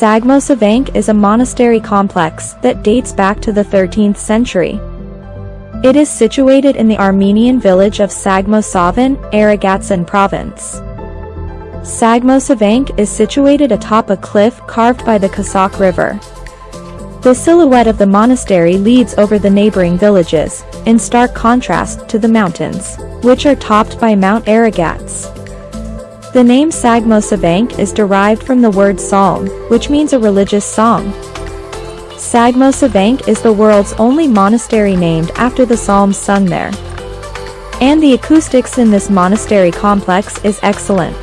Sagmosavank is a monastery complex that dates back to the 13th century. It is situated in the Armenian village of Sagmosavan, Aragatsotn province. Sagmosavank is situated atop a cliff carved by the Kasakh River. The silhouette of the monastery leads over the neighboring villages, in stark contrast to the mountains, which are topped by Mount Aragats. The name Sagmosavank is derived from the word psalm, which means a religious song. Sagmosavank is the world's only monastery named after the psalms sung there. And the acoustics in this monastery complex is excellent.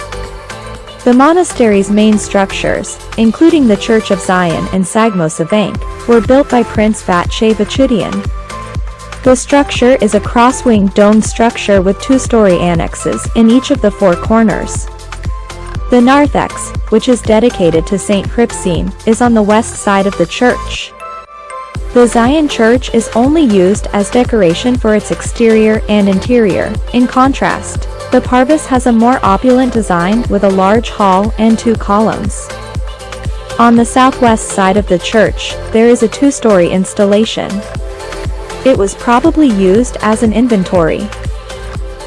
The monastery's main structures, including the Church of Zion and Sagmosavank, were built by Prince Vache Vachutian. The structure is a cross-winged domed structure with two-story annexes in each of the four corners. The narthex, which is dedicated to Saint Hripsime, is on the west side of the church. The Zion Church is only used as decoration for its exterior and interior. In contrast, the Parvis has a more opulent design with a large hall and two columns. On the southwest side of the church, there is a two-story installation. It was probably used as an inventory.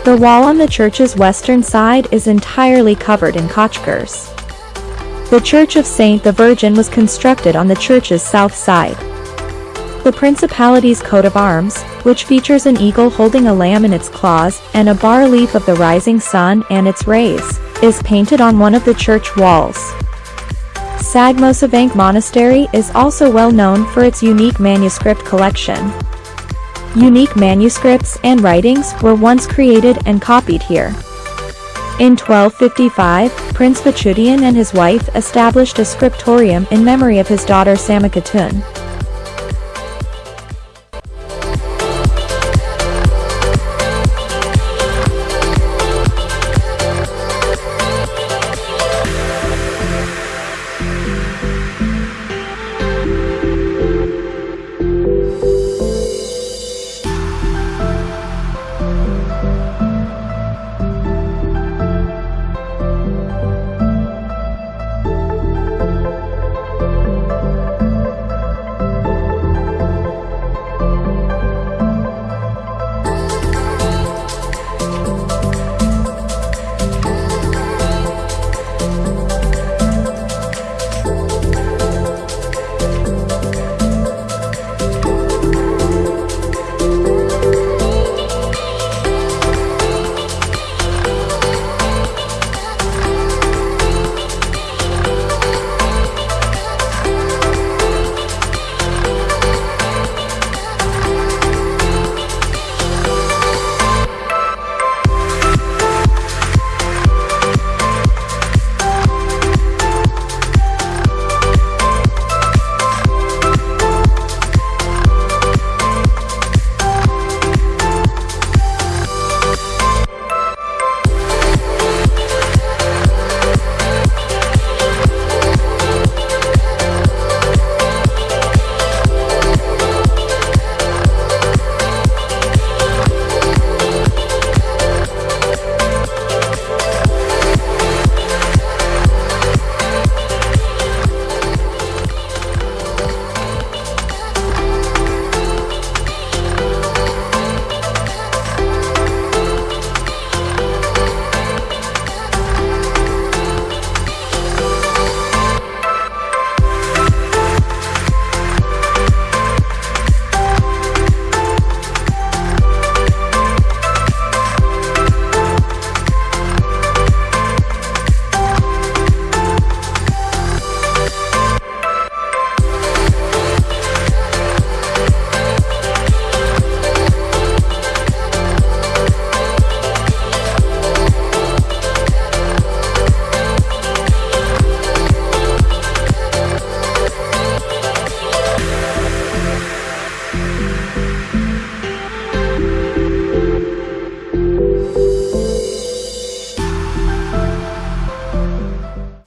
The wall on the church's western side is entirely covered in khachkars. The Church of Saint the Virgin was constructed on the church's south side. The principality's coat of arms, which features an eagle holding a lamb in its claws and a bar leaf of the rising sun and its rays, is painted on one of the church walls. Sagmosavank Monastery is also well known for its unique manuscript collection. Unique manuscripts and writings were once created and copied here. In 1255, Prince Vachutian and his wife established a scriptorium in memory of his daughter Samakatun.